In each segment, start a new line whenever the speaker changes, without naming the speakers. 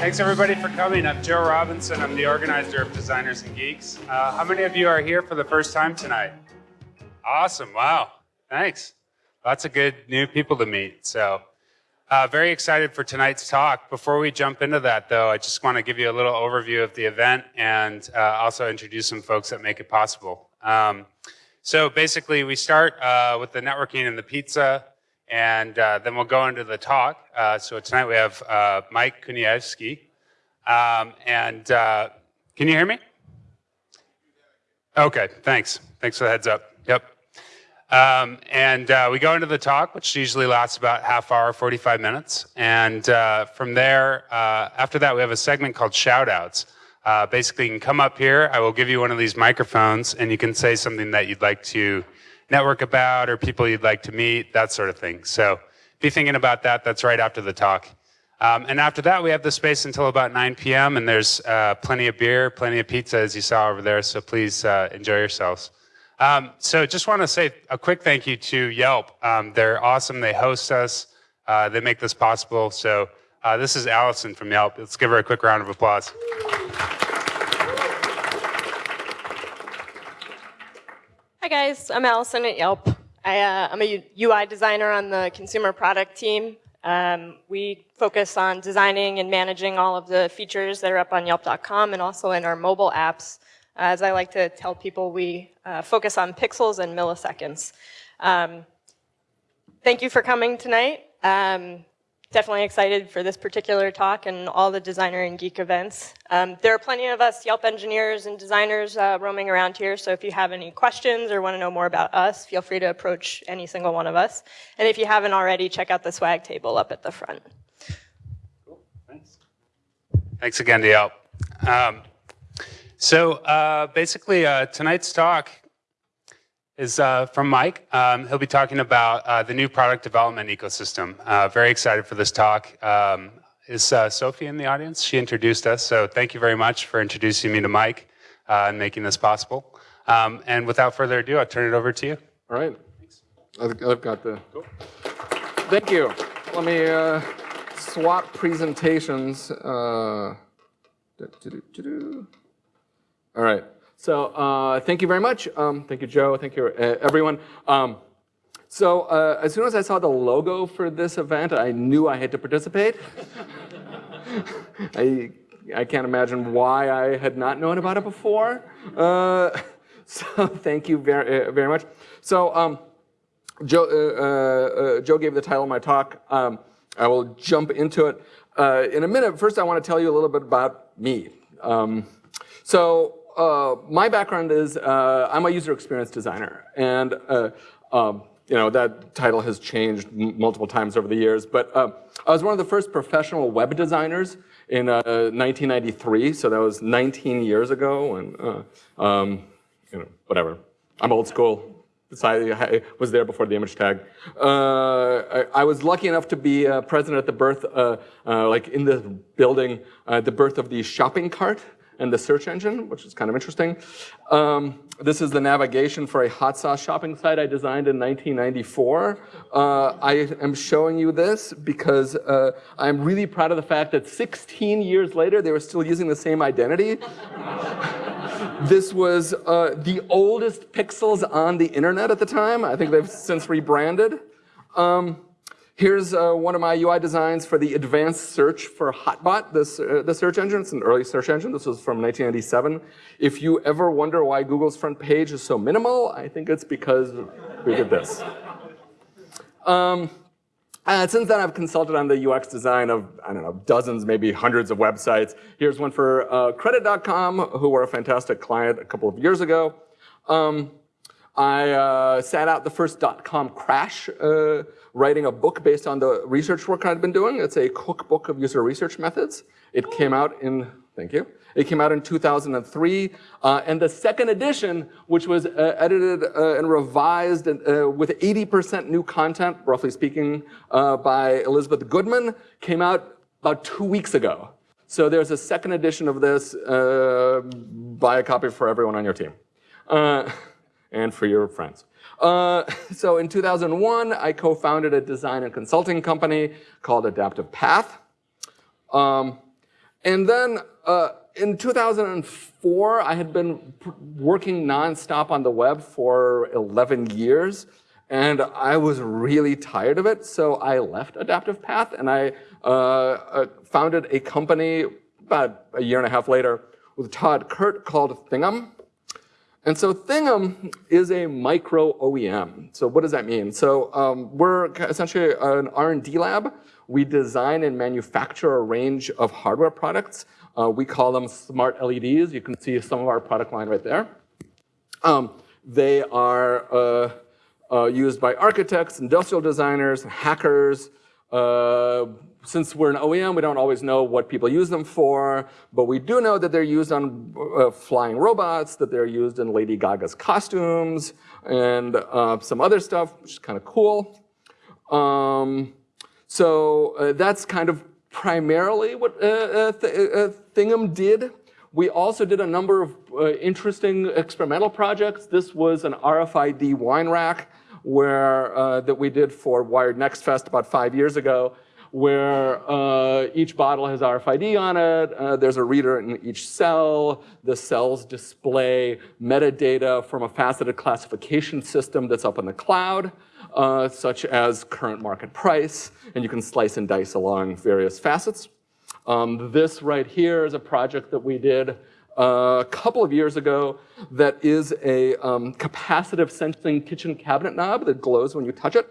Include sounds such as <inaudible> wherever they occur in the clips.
Thanks everybody for coming. I'm Joe Robinson. I'm the organizer of Designers and Geeks. Uh, how many of you are here for the first time tonight? Awesome, wow, thanks. Lots of good new people to meet. So uh, very excited for tonight's talk. Before we jump into that though, I just want to give you a little overview of the event and uh, also introduce some folks that make it possible. Um, so basically we start uh, with the networking and the pizza and uh, then we'll go into the talk. Uh, so tonight we have uh, Mike Kuniavsky. Um, and uh, can you hear me? Okay, thanks. Thanks for the heads up. Yep. Um, and uh, we go into the talk, which usually lasts about half hour, 45 minutes. And uh, from there, after that, we have a segment called shoutouts. basically, you can come up here. I will give you one of these microphones, and you can say something that you'd like to network about or people you'd like to meet, that sort of thing. So be thinking about that. That's right after the talk. Um, and after that, we have the space until about 9 p.m. and there's uh, plenty of beer, plenty of pizza, as you saw over there. So please uh, enjoy yourselves. Um, so just want to say a quick thank you to Yelp. Um, they're awesome. They host us. Uh, they make this possible. So uh, this is Allison from Yelp. Let's give her a quick round of applause.
Hi guys, I'm Allison at Yelp. I, am uh, a UI designer on the consumer product team. Um, we focus on designing and managing all of the features that are up on Yelp.com and also in our mobile apps. As I like to tell people, we uh, focus on pixels and milliseconds. Um, thank you for coming tonight. Um, definitely excited for this particular talk and all the designer and geek events. Um, there are plenty of us Yelp engineers and designers uh, roaming around here, so if you have any questions or want to know more about us, feel free to approach any single one of us. And if you haven't already, check out the swag table up at the front.
Cool, thanks. Thanks again Yelp. Um, so uh, basically, uh, tonight's talk is uh, from Mike. Um, he'll be talking about uh, the new product development ecosystem. Uh, very excited for this talk. Um, is uh, Sophie in the audience? She introduced us, so thank you very much for introducing me to Mike uh, and making this possible. Um, and without further ado, I'll turn it over to you.
All right. I've, I've got the. Cool. Thank you. Let me uh, swap presentations. All right. So uh, thank you very much. Um, thank you, Joe. Thank you, uh, everyone. Um, so uh, as soon as I saw the logo for this event, I knew I had to participate. <laughs> I, I can't imagine why I had not known about it before. Uh, <laughs> so thank you very, uh, very much. So um, Joe, uh, Joe gave the title of my talk. Um, I will jump into it in a minute. First, I want to tell you a little bit about me. Um, so uh, my background is uh, I'm a user experience designer, and uh, um, you know that title has changed multiple times over the years. But uh, I was one of the first professional web designers in 1993, uh, so that was 19 years ago, and uh, um, you know whatever. I'm old school. I was there before the image tag. I, I, was lucky enough to be present at the birth, like in the building, the birth of the shopping cart and the search engine, which is kind of interesting. Um, this is the navigation for a hot sauce shopping site I designed in 1994. Uh, I am showing you this because uh, I'm really proud of the fact that 16 years later, they were still using the same identity. <laughs> this was uh, the oldest pixels on the internet at the time. I think they've since rebranded. Um, Here's uh, one of my UI designs for the advanced search for Hotbot, uh, the search engine. It's an early search engine. This was from 1997. If you ever wonder why Google's front page is so minimal, I think it's because we did this. Um, and since then, I've consulted on the UX design of, I don't know, dozens, maybe hundreds of websites. Here's one for uh, Credit.com, who were a fantastic client a couple of years ago. Um, I uh, sat out the first dot-com crash uh, writing a book based on the research work I'd been doing. It's a cookbook of user research methods. It came out in, thank you, it came out in 2003. Uh, and the second edition, which was uh, edited uh, and revised uh, with 80% new content, roughly speaking, uh, by Elizabeth Goodman, came out about two weeks ago. So there's a second edition of this. Uh, buy a copy for everyone on your team and for your friends. Uh, <laughs> so in 2001, I co-founded a design and consulting company called Adaptive Path. Um, And then uh, in 2004, I had been working nonstop on the web for 11 years, and I was really tired of it. So I left Adaptive Path and I uh, uh, founded a company about a year and a half later with Tod Kurt called ThingM. And so ThingM is a micro OEM. So what does that mean? So um, we're essentially an R&D lab. We design and manufacture a range of hardware products. Uh, we call them smart LEDs. You can see some of our product line right there. Um, they are uh, uh, used by architects, industrial designers, hackers, uh, since we're an OEM, we don't always know what people use them for, but we do know that they're used on uh, flying robots, that they're used in Lady Gaga's costumes, and uh, some other stuff, which is kind of cool. Um, so uh, that's kind of primarily what uh, uh, Th ThingM did. We also did a number of interesting experimental projects. This was an RFID wine rack where that we did for Wired Next Fest about five years ago where uh, each bottle has RFID on it. Uh, there's a reader in each cell. The cells display metadata from a faceted classification system that's up in the cloud, uh, such as current market price, and you can slice and dice along various facets. Um, this right here is a project that we did uh, a couple of years ago that is a um, capacitive sensing kitchen cabinet knob that glows when you touch it.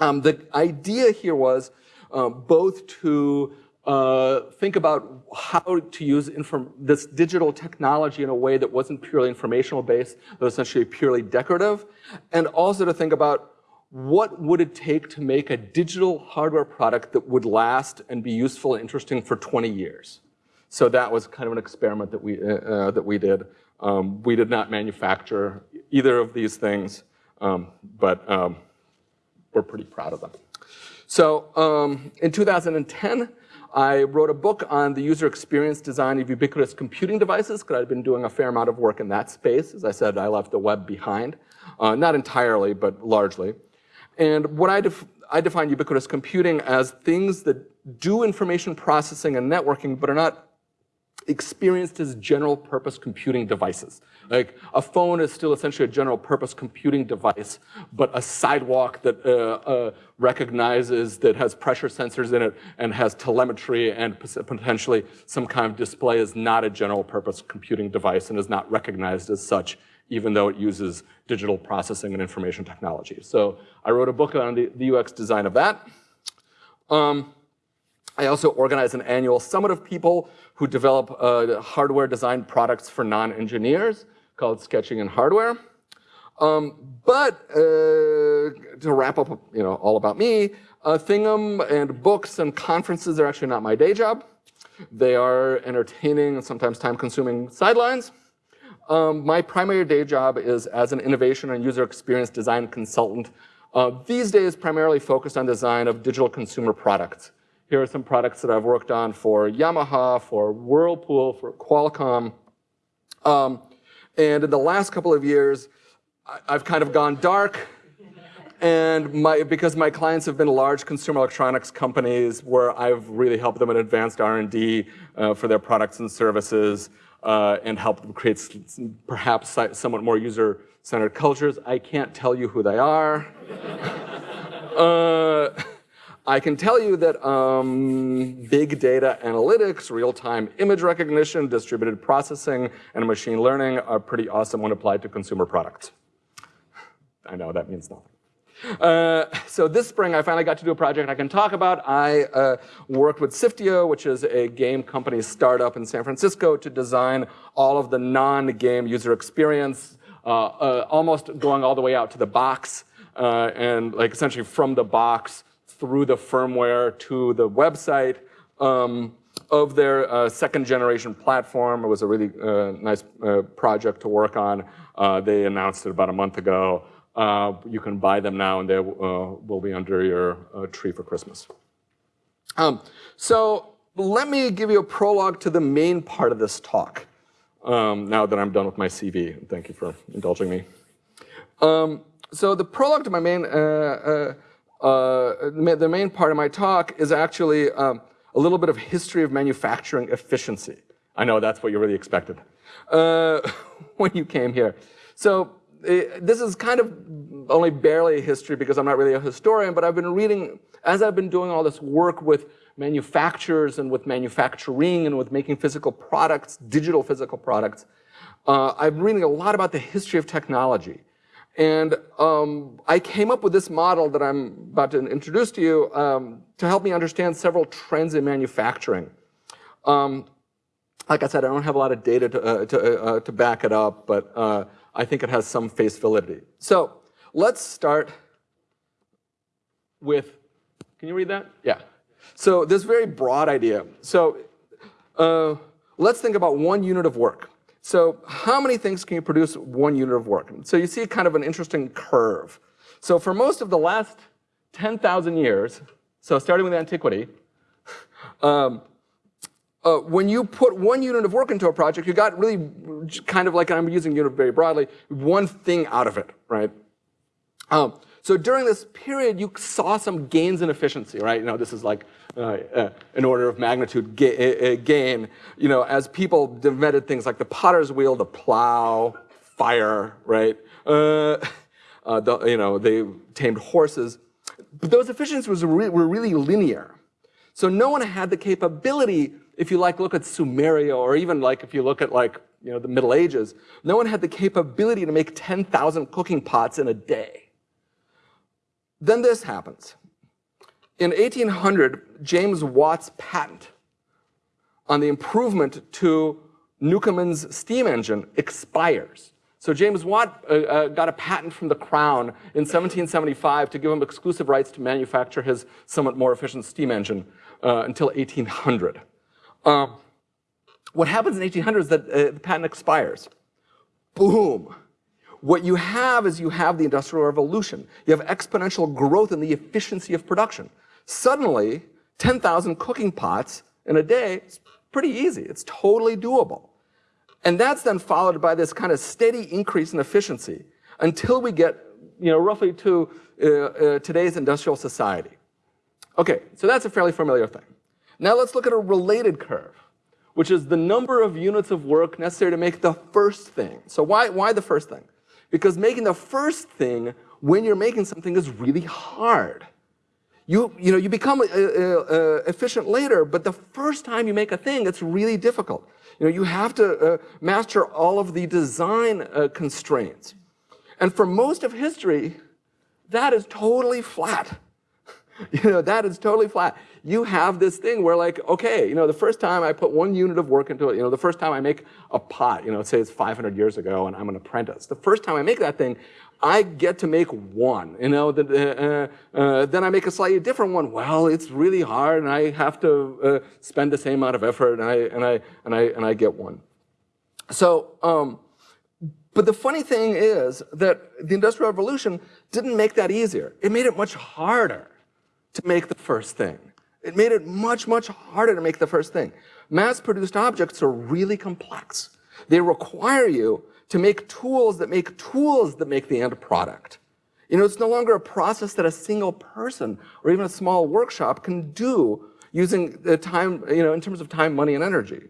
Um, the idea here was um, both to uh, think about how to use this digital technology in a way that wasn't purely informational based, but essentially purely decorative, and also to think about what would it take to make a digital hardware product that would last and be useful and interesting for 20 years. So that was kind of an experiment that we, uh, uh, that we did. Um, we did not manufacture either of these things, um, but um, we're pretty proud of them. So um, in 2010, I wrote a book on the user experience design of ubiquitous computing devices because I'd been doing a fair amount of work in that space. As I said, I left the web behind. Uh, not entirely, but largely. And what I, def I define ubiquitous computing as things that do information processing and networking, but are not experienced as general purpose computing devices. Like a phone is still essentially a general purpose computing device, but a sidewalk that uh, uh, recognizes that has pressure sensors in it and has telemetry and potentially some kind of display is not a general purpose computing device and is not recognized as such even though it uses digital processing and information technology. So I wrote a book on the, the UX design of that. Um, I also organize an annual summit of people who develop uh, hardware design products for non-engineers called Sketching in Hardware. Um, but uh, to wrap up, you know, all about me, uh, ThingM and books and conferences are actually not my day job. They are entertaining and sometimes time-consuming sidelines. Um, my primary day job is as an innovation and user experience design consultant. Uh, these days, primarily focused on design of digital consumer products. Here are some products that I've worked on for Yamaha, for Whirlpool, for Qualcomm. Um, and in the last couple of years, I've kind of gone dark. And my, because my clients have been large consumer electronics companies where I've really helped them in advanced R&D uh, for their products and services uh, and helped them create perhaps somewhat more user-centered cultures. I can't tell you who they are. <laughs> uh, I can tell you that um, big data analytics, real-time image recognition, distributed processing, and machine learning are pretty awesome when applied to consumer products. I know that means nothing. Uh, so this spring, I finally got to do a project I can talk about. I uh, worked with Sifteo, which is a game company startup in San Francisco, to design all of the non-game user experience, uh, uh almost going all the way out to the box, uh, and like essentially from the box through the firmware to the website um, of their uh, second generation platform. It was a really uh, nice uh, project to work on. Uh, they announced it about a month ago. Uh, you can buy them now and they uh, will be under your tree for Christmas. Um, so let me give you a prologue to the main part of this talk. Um, now that I'm done with my CV, thank you for indulging me. Um, so the prologue to my main uh, uh, the main part of my talk is actually um, a little bit of history of manufacturing efficiency. I know that's what you really expected uh, <laughs> when you came here. So uh, this is kind of only barely history because I'm not really a historian, but I've been reading, as I've been doing all this work with manufacturers and with manufacturing and with making physical products, digital physical products, uh, I'm reading a lot about the history of technology. And um, I came up with this model that I'm about to introduce to you um, to help me understand several trends in manufacturing. Um, like I said, I don't have a lot of data to, uh, to, uh, to back it up, but uh, I think it has some face validity. So let's start with, can you read that? Yeah. So this very broad idea. So uh, let's think about one unit of work. So how many things can you produce one unit of work? So you see kind of an interesting curve. So for most of the last 10,000 years, so starting with antiquity, <laughs> um, uh, when you put one unit of work into a project, you got really kind of like, I'm using unit very broadly, one thing out of it, right? Um, so during this period, you saw some gains in efficiency, right? You know, this is like uh, uh, an order of magnitude ga uh, gain. You know, as people invented things like the potter's wheel, the plow, fire, right? Uh, uh, the, you know, they tamed horses. But those efficiencies were, were really linear. So no one had the capability if you like look at Sumeria, or even like if you look at like you know the Middle Ages, no one had the capability to make 10,000 cooking pots in a day. Then this happens. In 1800, James Watt's patent on the improvement to Newcomen's steam engine expires. So James Watt uh, uh, got a patent from the Crown in 1775 to give him exclusive rights to manufacture his somewhat more efficient steam engine uh, until 1800. Um, what happens in 1800 is that uh, the patent expires. Boom. What you have is you have the Industrial Revolution. You have exponential growth in the efficiency of production. Suddenly, 10,000 cooking pots in a day is pretty easy. It's totally doable. And that's then followed by this kind of steady increase in efficiency until we get you know, roughly to uh, uh, today's industrial society. Okay, so that's a fairly familiar thing. Now let's look at a related curve, which is the number of units of work necessary to make the first thing. So why, why the first thing? Because making the first thing when you're making something is really hard. You, you, know, you become uh, uh, uh, efficient later, but the first time you make a thing, it's really difficult. You, know, you have to uh, master all of the design uh, constraints. And for most of history, that is totally flat. <laughs> you know, that is totally flat you have this thing where like, okay, you know, the first time I put one unit of work into it, you know, the first time I make a pot, you know, say it's 500 years ago and I'm an apprentice. The first time I make that thing, I get to make one, you know, the, uh, uh, then I make a slightly different one. Well, it's really hard and I have to uh, spend the same amount of effort and I, and I, and I, and I get one. So, um, but the funny thing is that the Industrial Revolution didn't make that easier. It made it much harder to make the first thing. It made it much, much harder to make the first thing. Mass-produced objects are really complex. They require you to make tools that make tools that make the end product. You know, it's no longer a process that a single person or even a small workshop can do using the time, you know, in terms of time, money, and energy.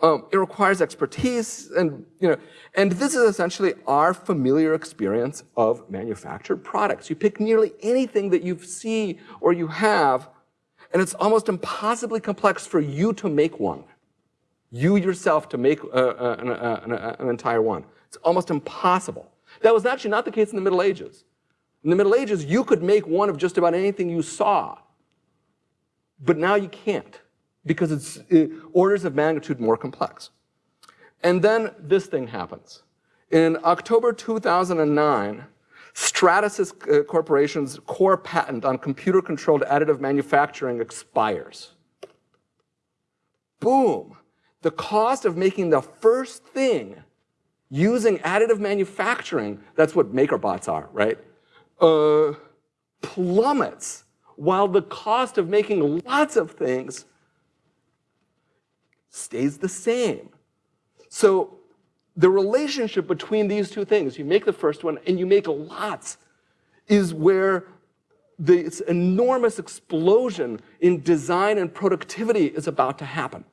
Um, it requires expertise and, you know, and this is essentially our familiar experience of manufactured products. You pick nearly anything that you see or you have and it's almost impossibly complex for you to make one. You yourself to make uh, uh, an, uh, an, uh, an entire one. It's almost impossible. That was actually not the case in the Middle Ages. In the Middle Ages, you could make one of just about anything you saw. But now you can't because it's orders of magnitude more complex. And then this thing happens. In October 2009, Stratasys uh, Corporation's core patent on computer-controlled additive manufacturing expires. Boom. The cost of making the first thing using additive manufacturing, that's what MakerBots are, right? Uh, plummets, while the cost of making lots of things stays the same. So the relationship between these two things, you make the first one and you make lots, is where this enormous explosion in design and productivity is about to happen.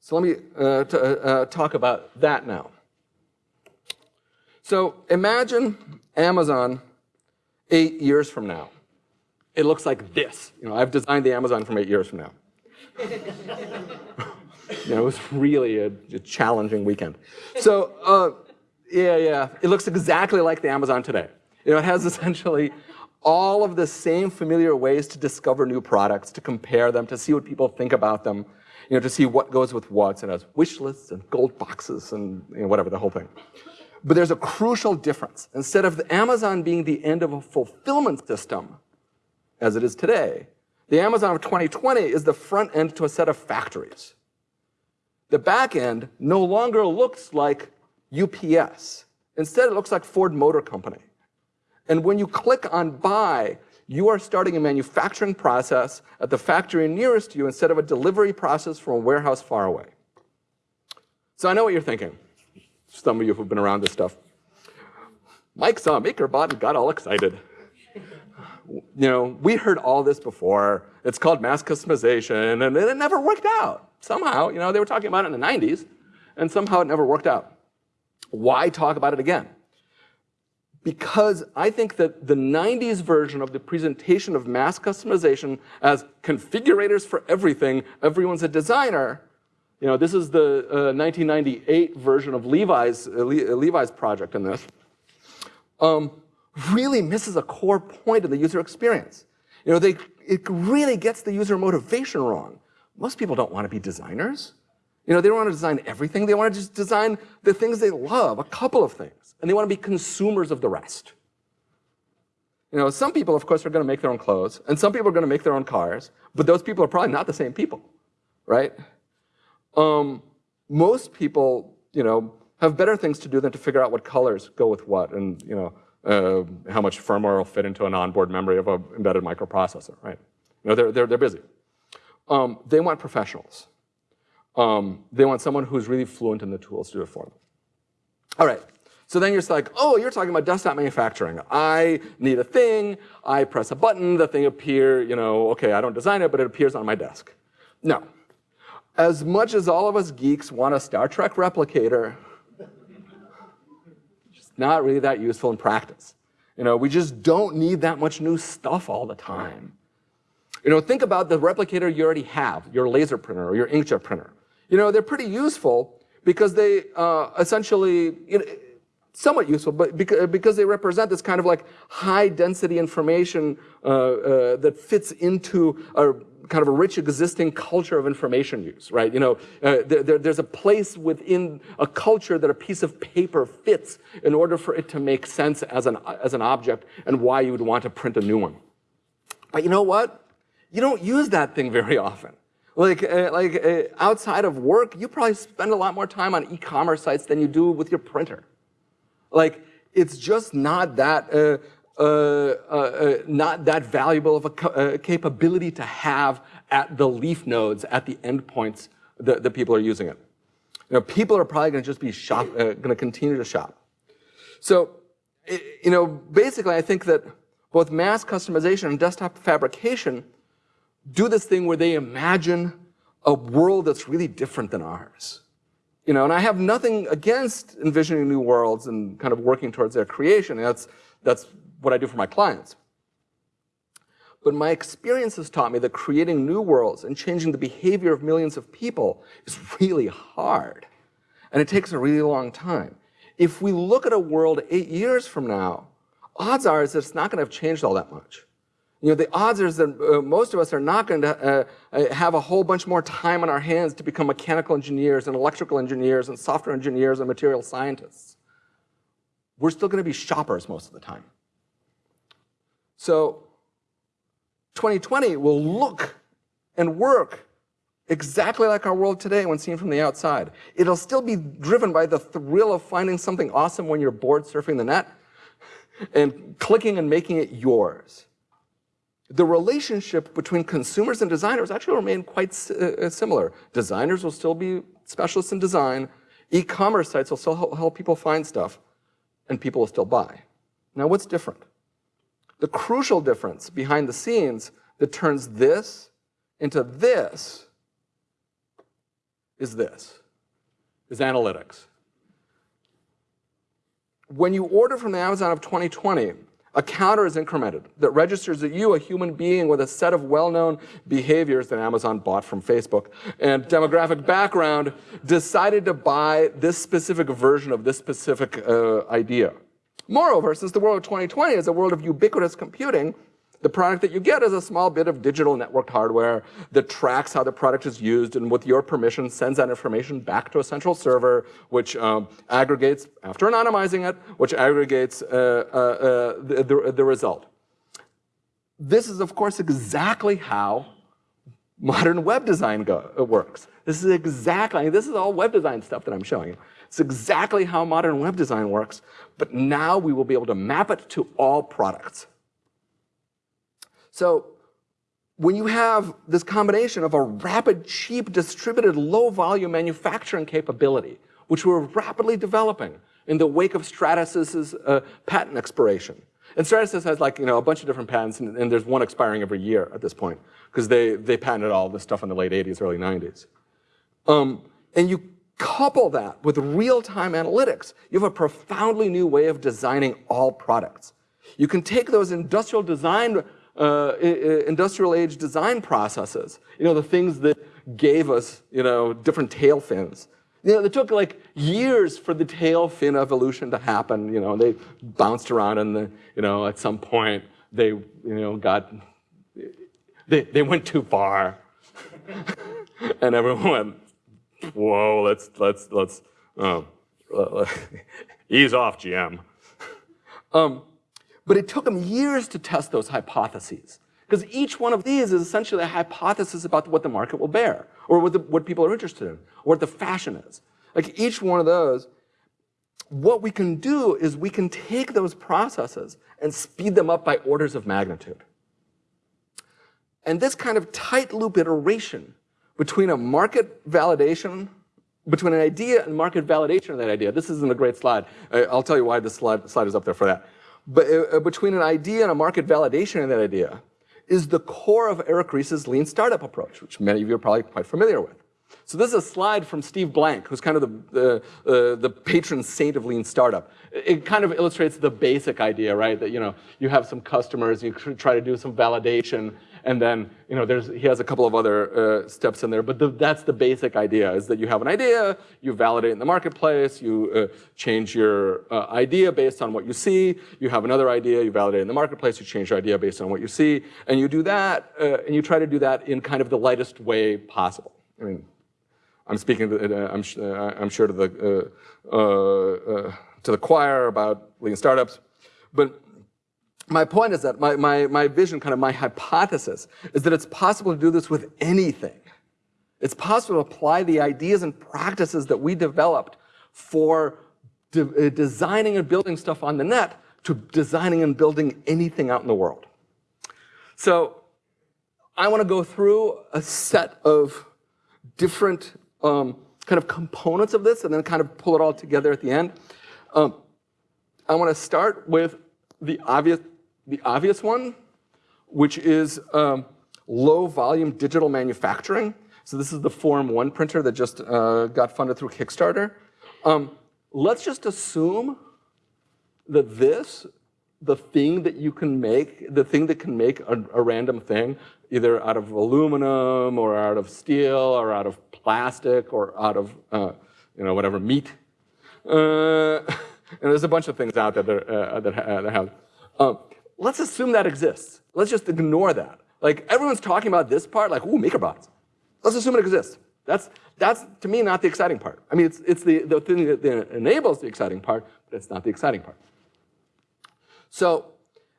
So let me uh, uh, uh, talk about that now. So imagine Amazon eight years from now. It looks like this. You know, I've designed the Amazon from eight years from now. <laughs> you know, it was really a, a challenging weekend. So, uh, yeah, yeah, it looks exactly like the Amazon today. You know, it has <laughs> essentially all of the same familiar ways to discover new products, to compare them, to see what people think about them, you know, to see what goes with what. It has wish lists and gold boxes and you know, whatever, the whole thing. But there's a crucial difference. Instead of the Amazon being the end of a fulfillment system, as it is today, the Amazon of 2020 is the front end to a set of factories. The back end no longer looks like UPS. Instead, it looks like Ford Motor Company. And when you click on buy, you are starting a manufacturing process at the factory nearest to you instead of a delivery process from a warehouse far away. So I know what you're thinking. Some of you who've been around this stuff. Mike saw MakerBot and got all excited. You know, we heard all this before. It's called mass customization, and it never worked out. Somehow, you know, they were talking about it in the 90s, and somehow it never worked out. Why talk about it again? because I think that the 90s version of the presentation of mass customization as configurators for everything, everyone's a designer, you know, this is the uh, 1998 version of Levi's, uh, uh, Levi's project in this, um, really misses a core point of the user experience. You know, they, it really gets the user motivation wrong. Most people don't want to be designers. You know, they don't want to design everything. They want to just design the things they love, a couple of things. And they want to be consumers of the rest. You know, some people, of course, are going to make their own clothes, and some people are going to make their own cars, but those people are probably not the same people, right? Um, most people, you know, have better things to do than to figure out what colors go with what, and you know, uh, how much firmware will fit into an onboard memory of an embedded microprocessor, right? You know, they're, they're, they're busy. Um, they want professionals. Um, they want someone who's really fluent in the tools to do it for them. All right, so then you're like, oh, you're talking about desktop manufacturing. I need a thing, I press a button, the thing appear, you know, okay, I don't design it, but it appears on my desk. No. As much as all of us geeks want a Star Trek replicator, it's not really that useful in practice. You know, we just don't need that much new stuff all the time. You know, think about the replicator you already have, your laser printer or your inkjet printer. You know, they're pretty useful because they uh, essentially, you know, somewhat useful, but because they represent this kind of like high density information uh, uh, that fits into a kind of a rich existing culture of information use, right? You know, uh, there, there's a place within a culture that a piece of paper fits in order for it to make sense as an, as an object and why you would want to print a new one. But you know what? You don't use that thing very often. Like, uh, like uh, outside of work, you probably spend a lot more time on e-commerce sites than you do with your printer. Like, it's just not that, uh, uh, uh, uh not that valuable of a capability to have at the leaf nodes, at the endpoints that, that people are using it. You know, people are probably going to just be shop, going to continue to shop. So, you know, basically, I think that both mass customization and desktop fabrication do this thing where they imagine a world that's really different than ours. You know, and I have nothing against envisioning new worlds and kind of working towards their creation. That's, that's what I do for my clients. But my experience has taught me that creating new worlds and changing the behavior of millions of people is really hard. And it takes a really long time. If we look at a world eight years from now, odds are that it's not going to have changed all that much. You know, the odds are that uh, most of us are not going to uh, uh, have a whole bunch more time on our hands to become mechanical engineers and electrical engineers and software engineers and material scientists. We're still going to be shoppers most of the time. So 2020 will look and work exactly like our world today when seen from the outside. It'll still be driven by the thrill of finding something awesome when you're bored surfing the net and clicking and making it yours the relationship between consumers and designers actually remain quite uh, similar. Designers will still be specialists in design. E-commerce sites will still help people find stuff, and people will still buy. Now, what's different? The crucial difference behind the scenes that turns this into this is this, is analytics. When you order from the Amazon of 2020, a counter is incremented that registers that you, a human being with a set of well-known behaviors that Amazon bought from Facebook and demographic background, decided to buy this specific version of this specific uh, idea. Moreover, since the world of 2020 is a world of ubiquitous computing, the product that you get is a small bit of digital networked hardware that tracks how the product is used and with your permission sends that information back to a central server which um, aggregates, after anonymizing it, which aggregates uh, uh, uh, the, the, the result. This is, of course, exactly how modern web design go, uh, works. This is exactly, this is all web design stuff that I'm showing you. It's exactly how modern web design works, but now we will be able to map it to all products. So when you have this combination of a rapid, cheap, distributed, low-volume manufacturing capability, which we're rapidly developing in the wake of Stratasys's uh, patent expiration. And Stratasys has like, you know, a bunch of different patents, and, and there's one expiring every year at this point, because they, they patented all this stuff in the late 80s, early 90s. Um, and you couple that with real-time analytics, you have a profoundly new way of designing all products. You can take those industrial design uh, industrial age design processes. You know, the things that gave us, you know, different tail fins. You know, it took like years for the tail fin evolution to happen. You know, they bounced around and the, you know, at some point they, you know, got, they, they went too far. <laughs> and everyone went, whoa, let's, let's, let's, uh, <laughs> ease off, GM. Um, but it took them years to test those hypotheses. Because each one of these is essentially a hypothesis about what the market will bear, or what, the, what people are interested in, or what the fashion is. Like each one of those, what we can do is we can take those processes and speed them up by orders of magnitude. And this kind of tight loop iteration between a market validation, between an idea and market validation of that idea. This isn't a great slide. I'll tell you why this slide, slide is up there for that Uh, uh, between an idea and a market validation of that idea is the core of Eric Ries's lean startup approach, which many of you are probably quite familiar with. So this is a slide from Steve Blank, who's kind of the, the, uh, the patron saint of lean startup. It kind of illustrates the basic idea, right? That you know you have some customers, you try to do some validation, and then, you know, there's, he has a couple of other uh, steps in there, but the, that's the basic idea, is that you have an idea, you validate in the marketplace, you uh, change your uh, idea based on what you see, you have another idea, you validate in the marketplace, you change your idea based on what you see, and you do that, uh, and you try to do that in kind of the lightest way possible. I mean, I'm speaking, to, uh, I'm, uh, I'm, sure to the, to the choir about lean startups, but my point is that my, my, my vision, kind of my hypothesis, is that it's possible to do this with anything. It's possible to apply the ideas and practices that we developed for de uh, designing and building stuff on the net to designing and building anything out in the world. So I want to go through a set of different um, kind of components of this and then kind of pull it all together at the end. Um, I want to start with the obvious the obvious one, which is um, low volume digital manufacturing. So this is the Form 1 printer that just uh, got funded through Kickstarter. Um, let's just assume that this, the thing that you can make, the thing that can make a, a random thing, either out of aluminum or out of steel or out of plastic or out of, uh, you know, whatever, meat. Uh, <laughs> and there's a bunch of things out there that, uh, that, that have. Um, let's assume that exists. Let's just ignore that. Like everyone's talking about this part, like, ooh, MakerBots. Let's assume it exists. That's, that's to me, not the exciting part. I mean, it's, it's the, the thing that enables the exciting part, but it's not the exciting part. So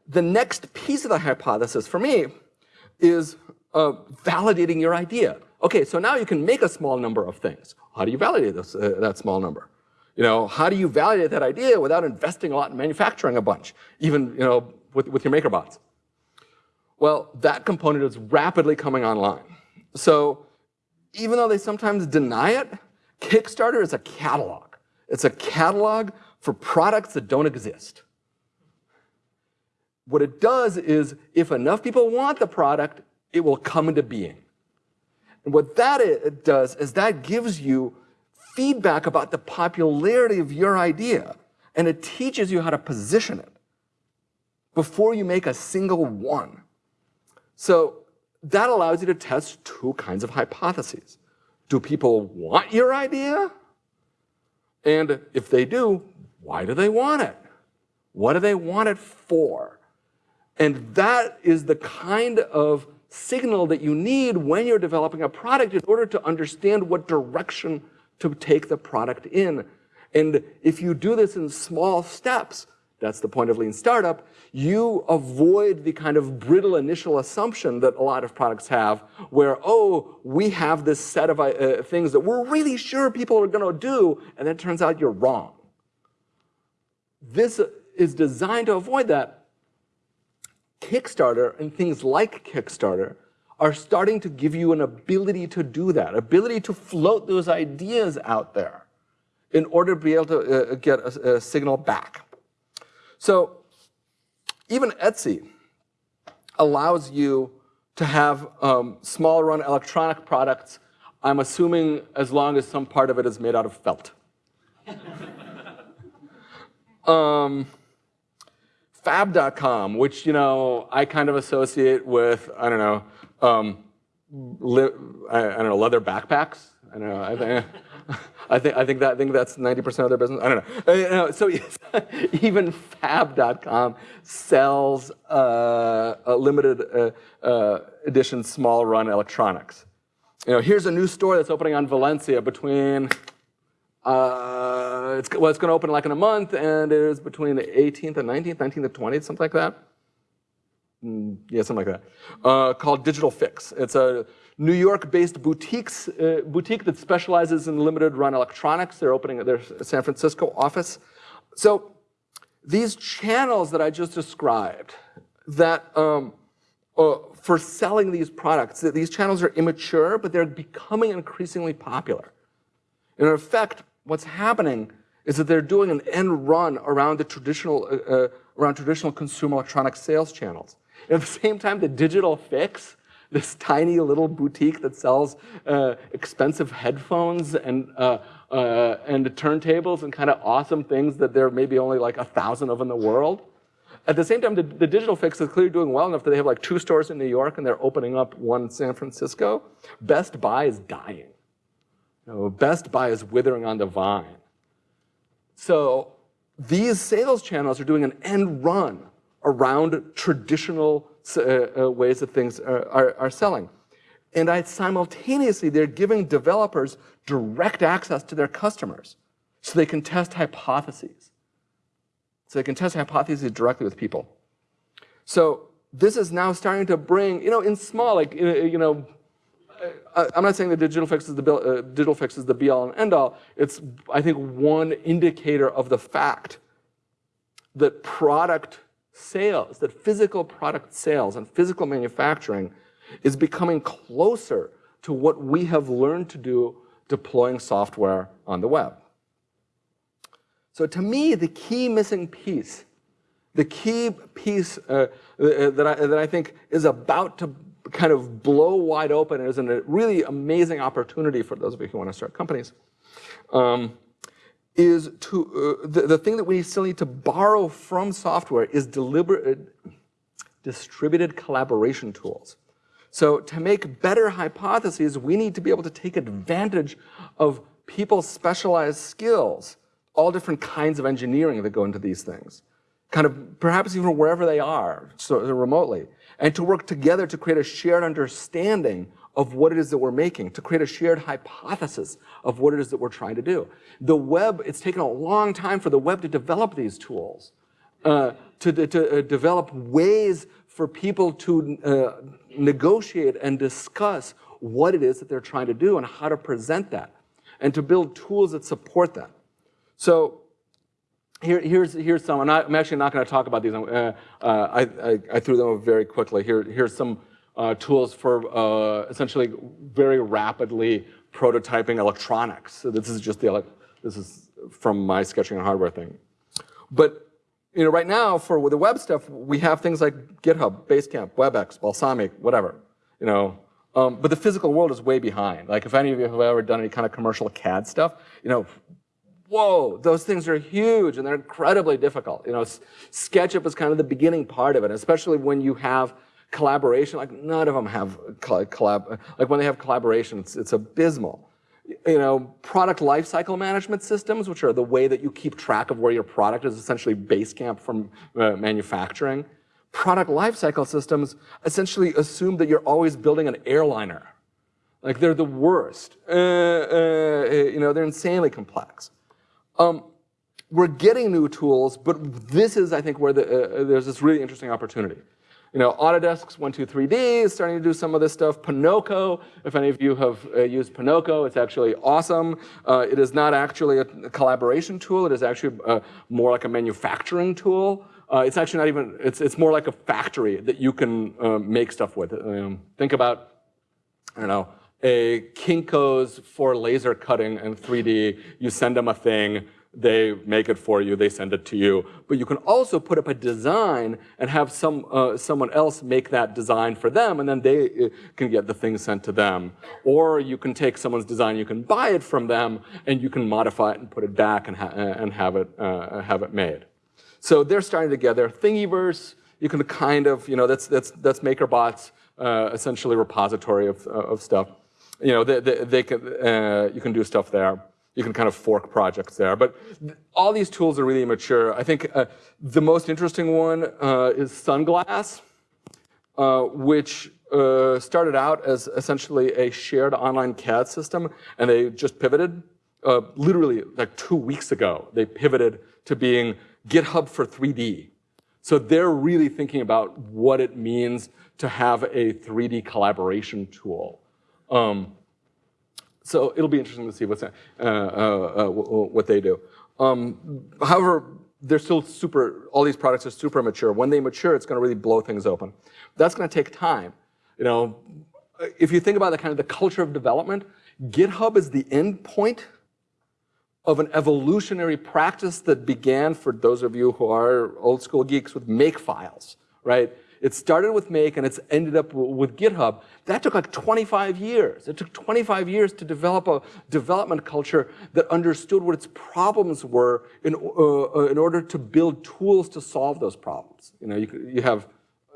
the next piece of the hypothesis for me is uh, validating your idea. Okay, so now you can make a small number of things. How do you validate this, uh, that small number? You know, how do you validate that idea without investing a lot in manufacturing a bunch? Even, you know, with, with your MakerBots? Well, that component is rapidly coming online. So even though they sometimes deny it, Kickstarter is a catalog. It's a catalog for products that don't exist. what it does is if enough people want the product, it will come into being. And what that does is that gives you feedback about the popularity of your idea, and it teaches you how to position it before you make a single one. So that allows you to test two kinds of hypotheses. Do people want your idea? And if they do, why do they want it? What do they want it for? And that is the kind of signal that you need when you're developing a product in order to understand what direction to take the product in. And if you do this in small steps, that's the point of lean startup, you avoid the kind of brittle initial assumption that a lot of products have where, oh, we have this set of uh, things that we're really sure people are going to do, and then it turns out you're wrong. This is designed to avoid that. Kickstarter and things like Kickstarter are starting to give you an ability to do that, ability to float those ideas out there in order to be able to uh, get a, a signal back. So even Etsy allows you to have um, small run electronic products, I'm assuming as long as some part of it is made out of felt. <laughs> um, Fab.com, which you know I kind of associate with I don't know, um, I, I, don't know leather backpacks. I don't know. I think, <laughs> I think, I think that I think that's 90% of their business. I don't know. Uh, you know so <laughs> even Fab.com sells uh, limited uh, uh, edition small run electronics. You know, here's a new store that's opening on Valencia between. Uh, it's, well, it's going to open like in a month, and it is between the 18th and 19th, 19th and 20th, something like that. Mm, yeah, something like that. Uh, called Digital Fix. It's a New York-based boutiques, uh, boutique that specializes in limited run electronics. They're opening their San Francisco office. So these channels that I just described that um, uh, for selling these products, these channels are immature, but they're becoming increasingly popular. And in effect, what's happening is that they're doing an end run around the traditional, uh, uh, around traditional consumer electronic sales channels. And at the same time, the digital fix this tiny little boutique that sells uh, expensive headphones and uh, uh, and turntables and kind of awesome things that there may be only like a thousand of in the world. At the same time, the, the, digital fix is clearly doing well enough that they have like two stores in New York and they're opening up one in San Francisco. Best Buy is dying. Know, Best Buy is withering on the vine. So these sales channels are doing an end run around traditional uh, uh, ways that things are, are, are selling. And I, simultaneously, they're giving developers direct access to their customers so they can test hypotheses. So they can test hypotheses directly with people. So this is now starting to bring, you know, in small, like, you know, I'm not saying the digital fix is the uh, digital fix is the be all and end all. It's I think one indicator of the fact that product sales, that physical product sales and physical manufacturing is becoming closer to what we have learned to do deploying software on the web. So to me, the key missing piece, the key piece uh, uh that, I, that I think is about to kind of blow wide open is a really amazing opportunity for those of you who want to start companies, um, is to, uh, the, the thing that we still need to borrow from software is deliberate, uh, distributed collaboration tools. So to make better hypotheses, we need to be able to take advantage of people's specialized skills, all different kinds of engineering that go into these things, kind of perhaps even wherever they are, so remotely, and to work together to create a shared understanding of what it is that we're making, to create a shared hypothesis of what it is that we're trying to do. The web, it's taken a long time for the web to develop these tools, uh, to, to uh, develop ways for people to uh, negotiate and discuss what it is that they're trying to do and how to present that, and to build tools that support that. So here, here's, here's some, and I, am actually not going to talk about these. Uh, uh, I, I, I, threw them very quickly. Here, here's some uh, tools for uh, essentially very rapidly prototyping electronics. So this is just the, this is from my sketching and hardware thing. But you know, right now for the web stuff, we have things like GitHub, Basecamp, WebEx, Balsamiq, whatever, you know. Um, but the physical world is way behind. Like if any of you have ever done any kind of commercial CAD stuff, you know, whoa, those things are huge and they're incredibly difficult. You know, SketchUp is kind of the beginning part of it, especially when you have collaboration. Like none of them have collab. Like when they have collaboration, it's, it's abysmal. You know, product lifecycle management systems, which are the way that you keep track of where your product is essentially base camp from uh, manufacturing. Product lifecycle systems essentially assume that you're always building an airliner. Like they're the worst. Uh, uh, you know, they're insanely complex. Um, we're getting new tools, but this is, I think, where the, uh, there's this really interesting opportunity. You know, Autodesk's 123D is starting to do some of this stuff. Ponoko, if any of you have uh, used Ponoko, it's actually awesome. Uh, it is not actually a collaboration tool. It is actually uh, more like a manufacturing tool. Uh, it's actually not even, it's, it's more like a factory that you can uh, make stuff with. Um, think about, I don't know, a Kinko's for laser cutting and 3D. You send them a thing, they make it for you, they send it to you. But you can also put up a design and have some uh, someone else make that design for them, and then they uh, can get the thing sent to them. Or you can take someone's design, you can buy it from them, and you can modify it and put it back and, ha and have it uh, have it made. So they're starting together. Thingiverse, you can kind of, you know, that's that's that's MakerBot's uh, essentially repository of of stuff you know, they, they, they can, uh, you can do stuff there. You can kind of fork projects there. But all these tools are really mature. I think uh, the most interesting one uh, is Sunglass, uh, which uh, started out as essentially a shared online CAD system, and they just pivoted. Uh, literally, like two weeks ago, they pivoted to being GitHub for 3D. So they're really thinking about what it means to have a 3D collaboration tool. Um, so it'll be interesting to see what's, uh, uh, uh, what they do. Um, however, they're still super, all these products are super mature. When they mature, it's gonna really blow things open. That's gonna take time. You know, if you think about the kind of the culture of development, GitHub is the end point of an evolutionary practice that began for those of you who are old school geeks with make files, right? It started with Make and it's ended up with GitHub. That took like 25 years. It took 25 years to develop a development culture that understood what its problems were in, uh, uh in order to build tools to solve those problems. You know, you, you have,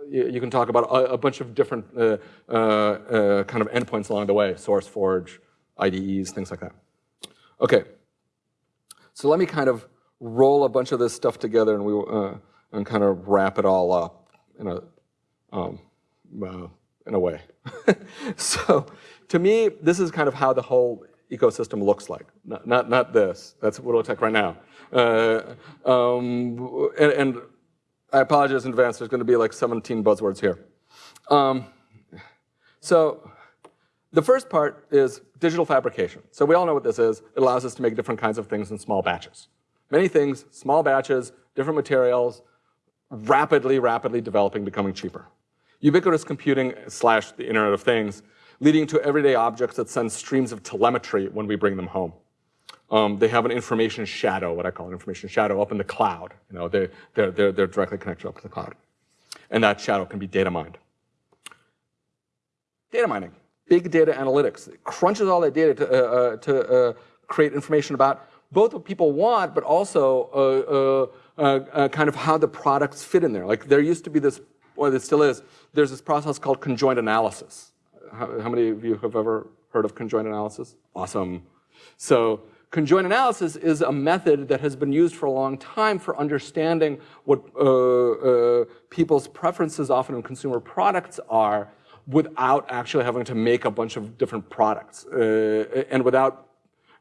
you, can talk about a, bunch of different uh, uh, uh, kind of endpoints along the way, SourceForge, IDEs, things like that. Okay, so let me kind of roll a bunch of this stuff together and we uh, and kind of wrap it all up in a, um, in a way. <laughs> so to me, this is kind of how the whole ecosystem looks like. Not, not, not this. That's what it looks like right now. Uh, um, and, and, I apologize in advance. There's going to be like 17 buzzwords here. Um, so the first part is digital fabrication. So we all know what this is. It allows us to make different kinds of things in small batches. Many things, small batches, different materials, rapidly, rapidly developing, becoming cheaper. Ubiquitous computing slash the Internet of Things, leading to everyday objects that send streams of telemetry when we bring them home. Um, they have an information shadow, what I call an information shadow, up in the cloud. You know, they, they're, they're, they're directly connected up to the cloud. And that shadow can be data mined. Data mining, big data analytics. It crunches all that data to, uh, uh, to uh, create information about both what people want, but also uh, uh, kind of how the products fit in there. Like there used to be this, or there still is, there's this process called conjoint analysis. How, how many of you have ever heard of conjoint analysis? Awesome. So conjoint analysis is a method that has been used for a long time for understanding what uh, uh, people's preferences often in consumer products are without actually having to make a bunch of different products uh, and without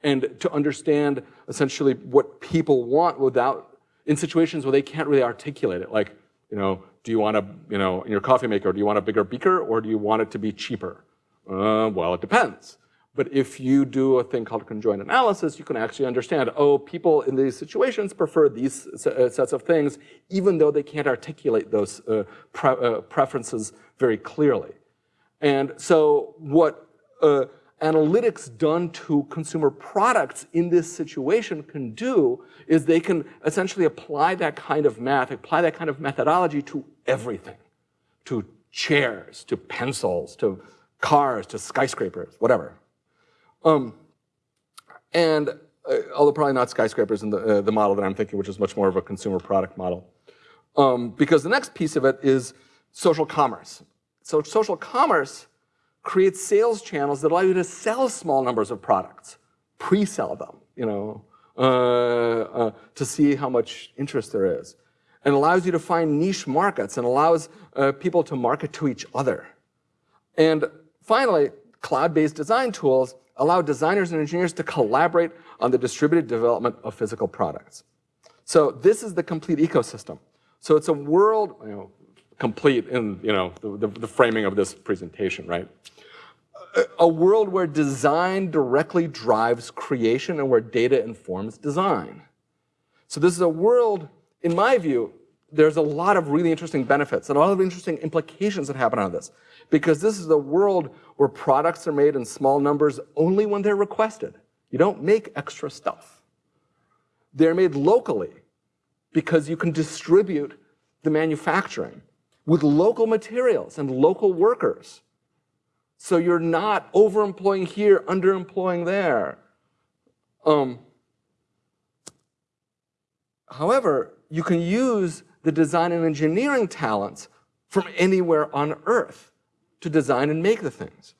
and to understand essentially what people want without in situations where they can't really articulate it, like, you know, do you want a, you know, in your coffee maker, do you want a bigger beaker or do you want it to be cheaper? Uh, well, it depends. But if you do a thing called conjoint analysis, you can actually understand, oh, people in these situations prefer these uh, sets of things, even though they can't articulate those uh, pre uh, preferences very clearly. And so what, uh, analytics done to consumer products in this situation can do is they can essentially apply that kind of math, apply that kind of methodology to everything, to chairs, to pencils, to cars, to skyscrapers, whatever. Um, and uh, although probably not skyscrapers in the, uh, the model that I'm thinking, which is much more of a consumer product model. Um, because the next piece of it is social commerce. So social commerce creates sales channels that allow you to sell small numbers of products, pre-sell them, you know, uh, uh, to see how much interest there is. And allows you to find niche markets and allows uh, people to market to each other. And finally, cloud-based design tools allow designers and engineers to collaborate on the distributed development of physical products. So this is the complete ecosystem. So it's a world, you know, complete in you know the, the, the framing of this presentation, right? A, a world where design directly drives creation and where data informs design. So this is a world, in my view, there's a lot of really interesting benefits and a lot of interesting implications that happen out of this. Because this is a world where products are made in small numbers only when they're requested. You don't make extra stuff. They're made locally because you can distribute the manufacturing with local materials and local workers. So you're not overemploying here, underemploying there. Um, however, you can use the design and engineering talents from anywhere on earth to design and make the things.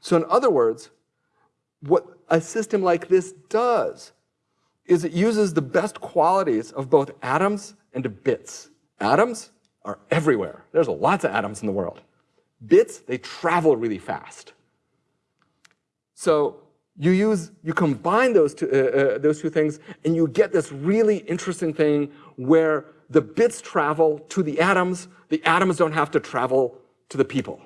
So in other words, what a system like this does is it uses the best qualities of both atoms and bits. Atoms are everywhere. There's lots of atoms in the world. Bits, they travel really fast. So you use, you combine those two, uh, uh, those two things and you get this really interesting thing where the bits travel to the atoms, the atoms don't have to travel to the people.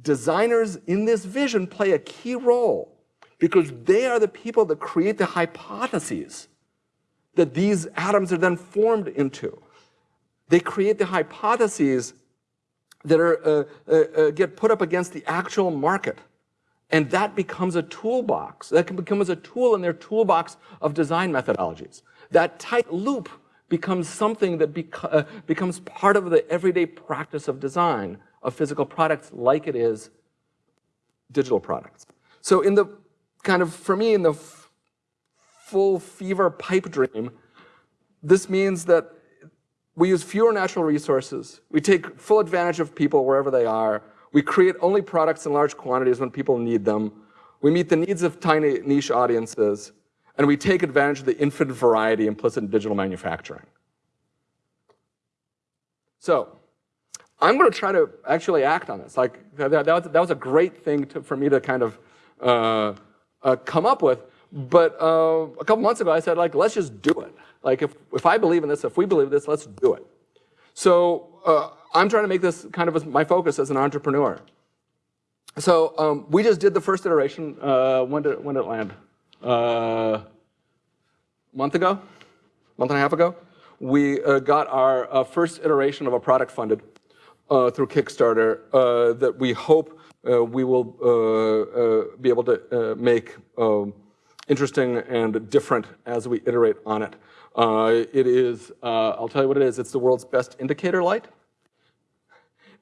Designers in this vision play a key role because they are the people that create the hypotheses that these atoms are then formed into. They create the hypotheses that are, uh, uh, uh, get put up against the actual market. And that becomes a toolbox. That can become as a tool in their toolbox of design methodologies. That tight loop becomes something that uh, becomes part of the everyday practice of design of physical products like it is digital products. So in the kind of, for me, in the full fever pipe dream, this means that we use fewer natural resources. We take full advantage of people wherever they are. We create only products in large quantities when people need them. We meet the needs of tiny niche audiences. And we take advantage of the infinite variety implicit in digital manufacturing. So I'm going to try to actually act on this. Like that, that, was, that was a great thing to, for me to kind of uh, uh, come up with. But uh, a couple months ago, I said, like, let's just do it. Like, if, if I believe in this, if we believe this, let's do it. So uh, I'm trying to make this kind of my focus as an entrepreneur. So um, we just did the first iteration. Uh, when, did, when did it land? Uh, a month ago? month and a half ago? We uh, got our uh, first iteration of a product funded uh, through Kickstarter that we hope we will be able to make um, interesting and different as we iterate on it. Uh, it is, uh, I'll tell you what it is, it's the world's best indicator light.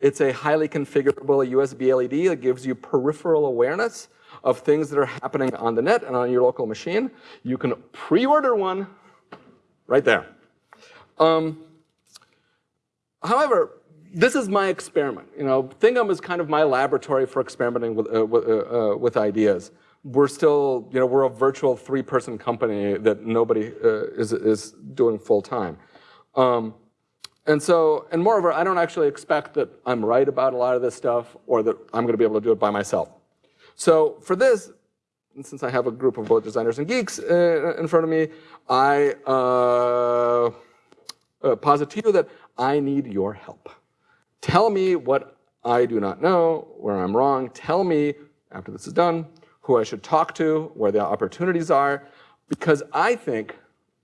It's a highly configurable USB LED that gives you peripheral awareness of things that are happening on the net and on your local machine. You can pre-order one right there. Um, however, this is my experiment. You know, ThingM is kind of my laboratory for experimenting with, uh, with, uh, uh, with ideas we're still, you know, we're a virtual three-person company that nobody uh, is, is doing full-time. Um, and so, and moreover, I don't actually expect that I'm right about a lot of this stuff or that I'm going to be able to do it by myself. So for this, since I have a group of both designers and geeks uh, in front of me, I uh, uh, posit to you that I need your help. Tell me what I do not know, where I'm wrong. Tell me, after this is done, who I should talk to, where the opportunities are, because I think,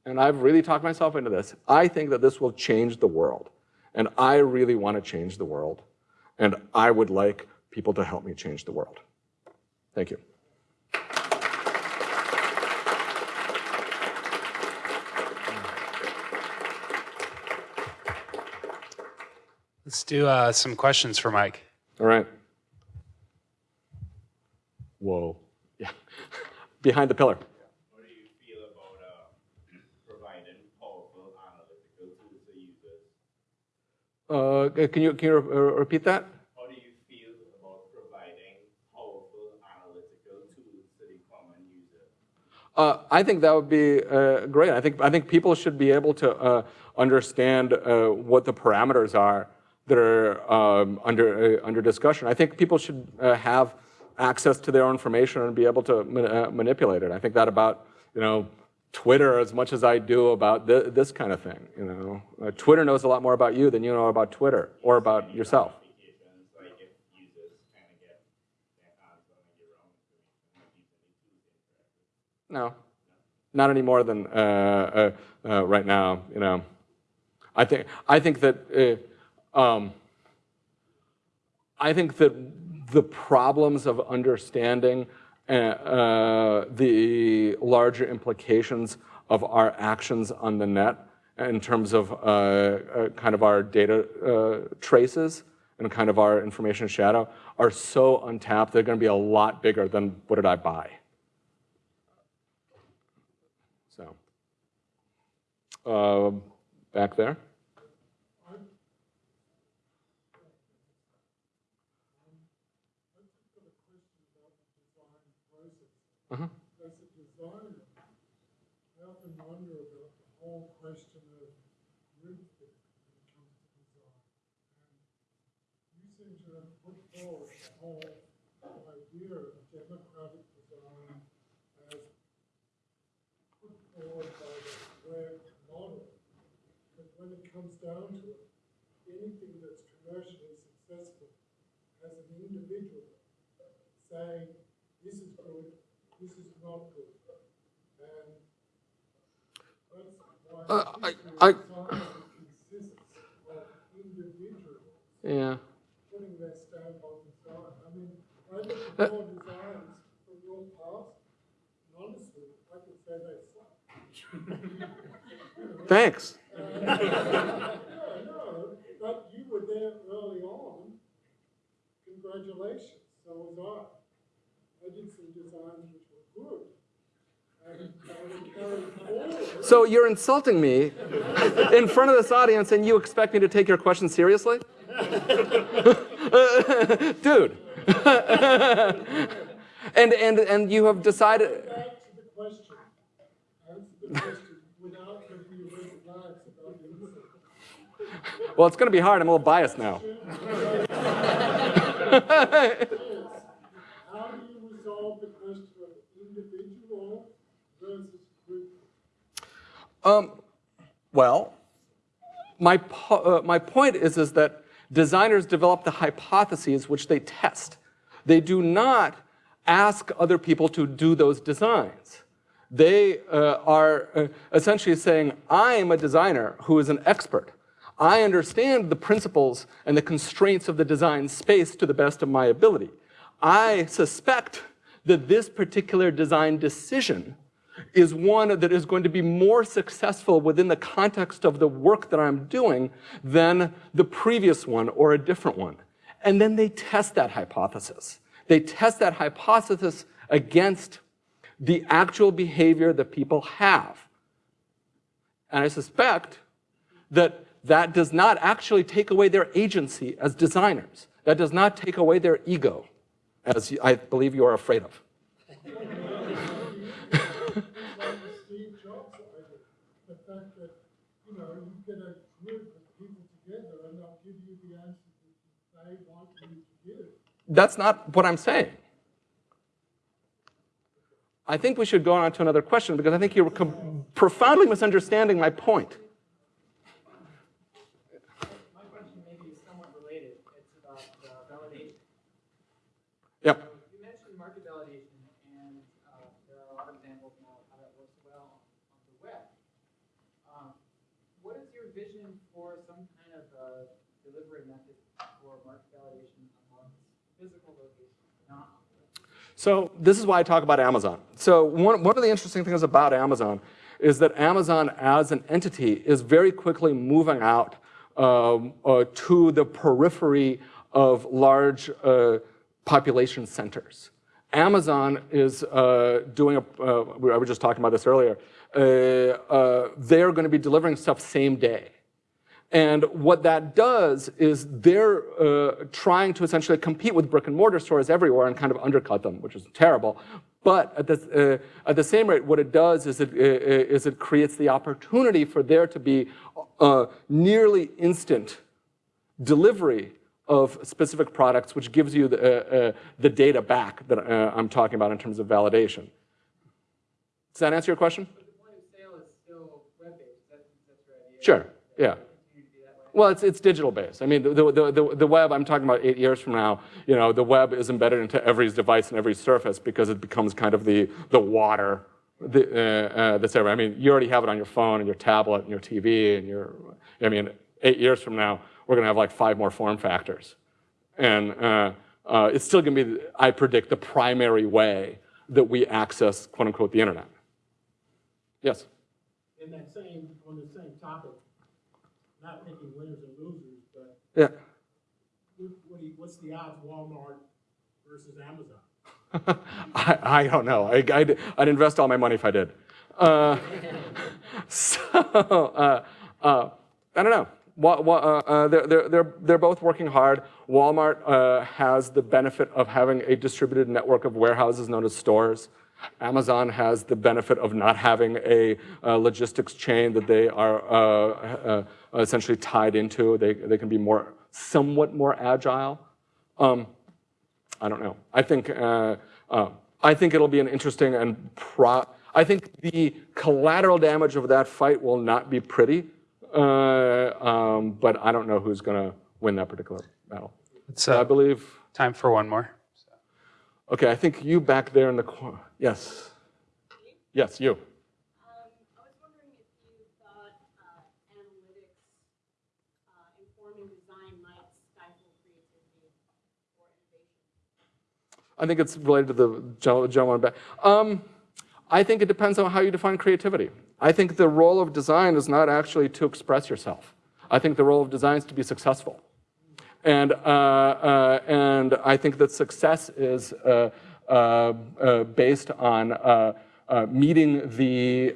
and I've really talked myself into this, I think that this will change the world. And I really want to change the world. And I would like people to help me change the world. Thank you.
Let's do uh, some questions for Mike.
All right. Whoa. Behind the pillar.
What do you feel about uh, providing powerful analytical tools to users?
Uh, can you, can you repeat that?
How do you feel about providing powerful analytical tools to the common user?
Uh, I think that would be uh, great. I think I think people should be able to uh, understand uh, what the parameters are that are um, under uh, under discussion. I think people should uh, have access to their information and be able to ma- uh, manipulate it. I think that about you know Twitter as much as I do about th- this kind of thing. You know, uh, Twitter knows a lot more about you than you know about Twitter or about yourself. No, not any more than uh, uh, uh, right now. You know, I think I think that uh, um, I think that the problems of understanding uh, uh, the larger implications of our actions on the net in terms of uh, uh, kind of our data uh, traces and kind of our information shadow are so untapped. They're going to be a lot bigger than what did I buy. So, uh, back there. Uh-huh.
as a designer, I often wonder about the whole question of groupthink when it comes to design. And you seem to have put forward the whole idea of democratic design as put forward by the web model. But when it comes down to it, anything that's commercially successful as an individual saying, this is good, this is not good. And that's why
Uh, I- I-
science consists of individuals
Yeah.
putting their stamp on design. I mean, I look
Uh,
at your designs from your past, honestly, I could say they suck.
Thanks.
No, <laughs> no, but you were there early on. Congratulations, so was I. I did some designs which were good. And they were carried forward.
So you're insulting me in front of this audience, and you expect me to take your question seriously, <laughs> dude? <laughs> and and and you have decided.
Back to the question. Answer the question without giving you red flags about.
Well, it's going to be hard. I'm a little biased now. <laughs>
Is, how do you resolve the question of individual versus group?
Um, well, my, po- uh, my point is, is that designers develop the hypotheses which they test. They do not ask other people to do those designs. They uh, are uh, essentially saying, I am a designer who is an expert. I understand the principles and the constraints of the design space to the best of my ability. I suspect that this particular design decision is one that is going to be more successful within the context of the work that I'm doing than the previous one or a different one. And then they test that hypothesis. They test that hypothesis against the actual behavior that people have. And I suspect that that does not actually take away their agency as designers. That does not take away their ego, as I believe you are afraid of.
like the Steve Jobs idea, the fact that, you know, you get a group of people together and they'll give you the answers that they want you to give.
That's not what I'm saying. I think we should go on to another question because I think you're profoundly misunderstanding my point.
My question may be somewhat related. It's about uh, validation.
Yep.
You mentioned market validation, and uh, there are a lot of examples now of how that works well on the web. Um, What is your vision for some kind of uh, delivery method for market validation amongst physical location, not on the web.
So this is why I talk about Amazon. So one, one of the interesting things about Amazon is that Amazon as an entity is very quickly moving out um, uh, to the periphery of large uh, population centers. Amazon is uh, doing, a, uh, I was just talking about this earlier, uh, uh, they're going to be delivering stuff same day. And what that does is they're uh, trying to essentially compete with brick and mortar stores everywhere and kind of undercut them, which is terrible. But at the, uh, at the same rate, what it does is it, uh, is it creates the opportunity for there to be uh, nearly instant delivery of specific products, which gives you the, uh, uh, the data back that uh, I'm talking about in terms of validation. Does that answer your question?
But the point of sale is still web-based, that's, that's your idea.
Sure, yeah.
Continue to be that way.
Well, it's, it's digital based. I mean, the, the, the, the web, I'm talking about eight years from now, you know, the web is embedded into every device and every surface because it becomes kind of the, the water uh, uh, that's everywhere. I mean, you already have it on your phone and your tablet and your TV and your, I mean, eight years from now, we're gonna have like five more form factors. And uh, uh, it's still gonna be, I predict, the primary way that we access, quote unquote, the internet. Yes?
In that same, on the same topic, not picking winners and losers, but
Yeah.
what, what you, what's the odds Walmart versus Amazon? <laughs>
I, I don't know. I, I'd, I'd invest all my money if I did. Uh, <laughs> so, uh, uh, I don't know. Wa- wa- uh, uh, they're, they're, they're, they're both working hard. Walmart uh, has the benefit of having a distributed network of warehouses known as stores. Amazon has the benefit of not having a uh, logistics chain that they are uh, uh, essentially tied into. They, they can be more, somewhat more agile. Um, I don't know. I think uh, uh, I think it'll be an interesting and pro. I think the collateral damage of that fight will not be pretty, uh, um, but I don't know who's going to win that particular battle.
It's
I
uh,
believe.
time for one more.
Okay, I think you back there in the corner. Yes. Yes, you.
I
think it's related to the gen- gentleman back. Um, I think it depends on how you define creativity. I think the role of design is not actually to express yourself. I think the role of design is to be successful. And, uh, uh, and I think that success is uh, based on meeting the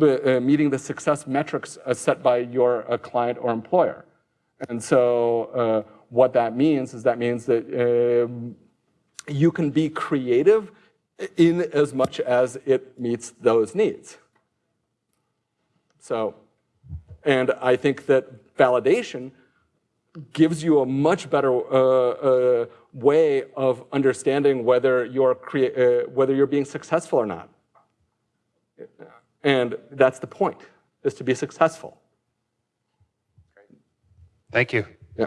uh, meeting the success metrics uh, set by your uh, client or employer. And so what that means is that means that um, you can be creative in as much as it meets those needs. So, and I think that validation gives you a much better uh, uh, way of understanding whether you're, uh, whether you're being successful or not. And that's the point, is to be successful.
Thank you.
Yeah.